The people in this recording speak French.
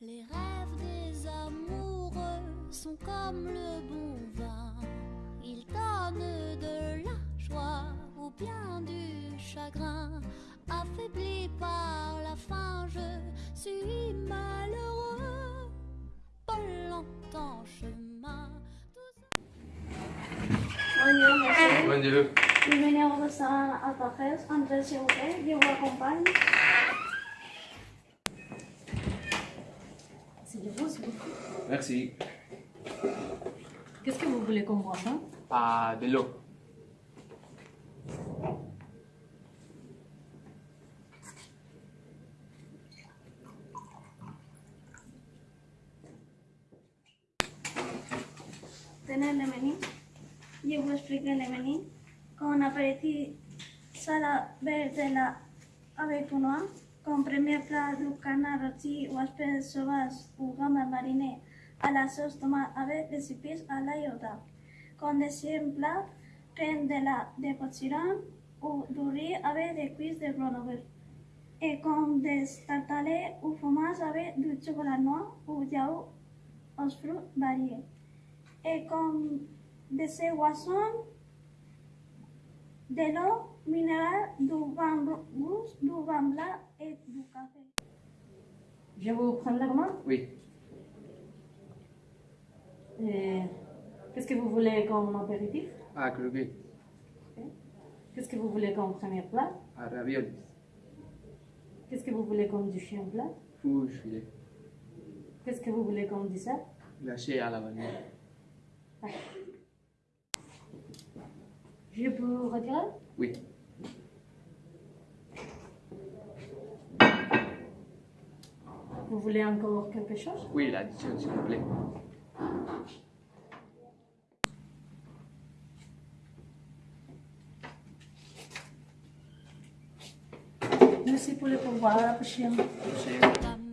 Les rêves des amoureux sont comme le bon vin. Ils donnent de la joie ou bien du chagrin. Affaibli par la faim, je suis malheureux. Pas longtemps chemin. Bonjour, monsieur. Bon Dieu. Bienvenue au restaurant Alpajes. Entrez, s'il vous plaît. Je vous accompagne. C'est. Merci. Qu'est-ce que vous voulez qu'on boive hein? Pas de l'eau. Tenez le menu. Je vous explique le menu. Comme apéritif, salade verte de la avec noix. Comme premier plat du canard rôti ou espèce sauvage ou gambas marinées à la sauce tomate avec des épices à l'ail au dab. Comme deuxième plat, crème de la de potiron ou du riz avec des cuisses de Grenoble. Et comme des tartalets ou fromage avec du chocolat noir ou yaourt aux fruits variés. Et comme dessert boisson, de l'eau minérale, du vin rouge, du vin blanc et du café. Je vais vous prendre la commande. Oui. Et Qu'est-ce que vous voulez comme apéritif? Ah, croquet. Qu'est-ce que vous voulez comme premier plat? Ah, raviolis. Qu'est-ce que vous voulez comme deuxième plat? Fouche filet. Qu'est-ce que vous voulez comme dessert? Glacé à la vanille. Je peux retirer? Oui. Vous voulez encore quelque chose? Oui, l'addition, s'il vous plaît. Merci pour le pourboire. À la prochaine. Merci.